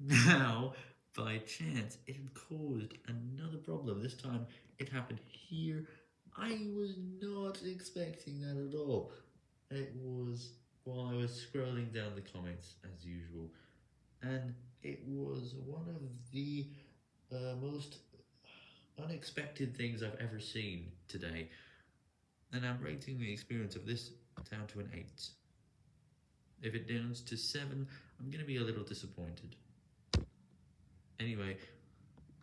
Now, by chance, it caused another problem. This time, it happened here. I was not expecting that at all. It was while I was scrolling down the comments, as usual, and it was one of the uh, most unexpected things I've ever seen today, and I'm rating the experience of this down to an 8. If it downs to 7, I'm going to be a little disappointed. Anyway,